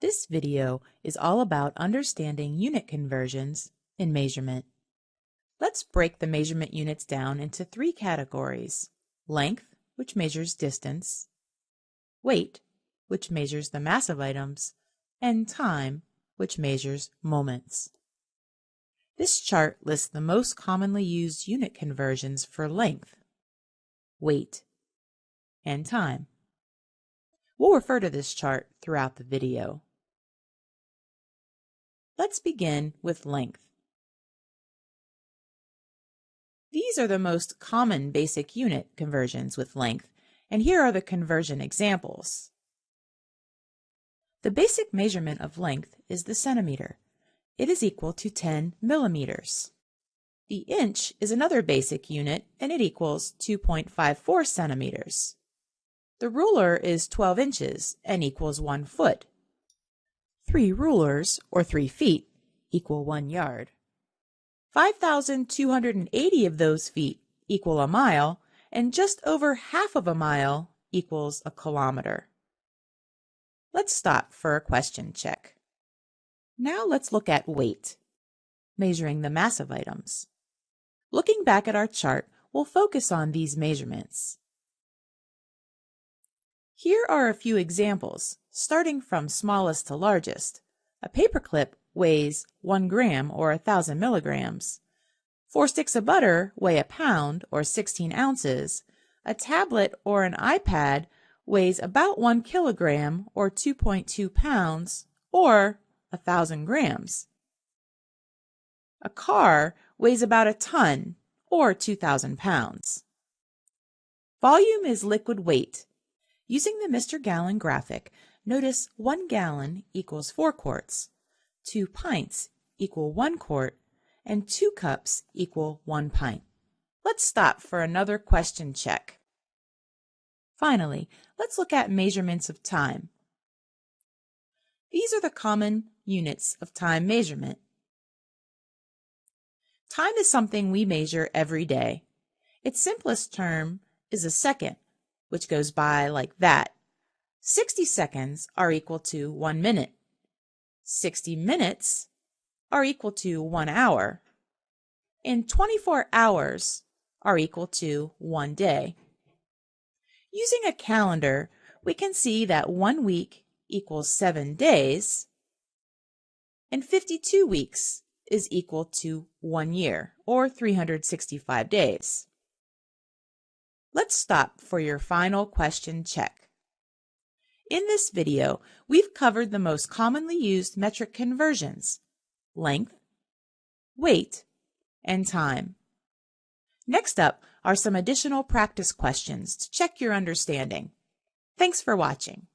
This video is all about understanding unit conversions in measurement. Let's break the measurement units down into three categories. Length, which measures distance, weight, which measures the mass of items, and time, which measures moments. This chart lists the most commonly used unit conversions for length, weight, and time. We'll refer to this chart throughout the video. Let's begin with length. These are the most common basic unit conversions with length, and here are the conversion examples. The basic measurement of length is the centimeter. It is equal to 10 millimeters. The inch is another basic unit, and it equals 2.54 centimeters. The ruler is 12 inches and equals 1 foot. Three rulers, or three feet, equal one yard. 5,280 of those feet equal a mile, and just over half of a mile equals a kilometer. Let's stop for a question check. Now let's look at weight, measuring the mass of items. Looking back at our chart, we'll focus on these measurements. Here are a few examples, starting from smallest to largest. A paperclip weighs 1 gram or 1,000 milligrams. Four sticks of butter weigh a pound or 16 ounces. A tablet or an iPad weighs about 1 kilogram or 2.2 pounds or 1,000 grams. A car weighs about a ton or 2,000 pounds. Volume is liquid weight Using the Mr. Gallon graphic, notice 1 gallon equals 4 quarts, 2 pints equal 1 quart, and 2 cups equal 1 pint. Let's stop for another question check. Finally, let's look at measurements of time. These are the common units of time measurement. Time is something we measure every day. Its simplest term is a second, which goes by like that. 60 seconds are equal to 1 minute. 60 minutes are equal to 1 hour. And 24 hours are equal to 1 day. Using a calendar, we can see that 1 week equals 7 days, and 52 weeks is equal to 1 year, or 365 days. Let's stop for your final question check. In this video, we've covered the most commonly used metric conversions, length, weight, and time. Next up are some additional practice questions to check your understanding. Thanks for watching.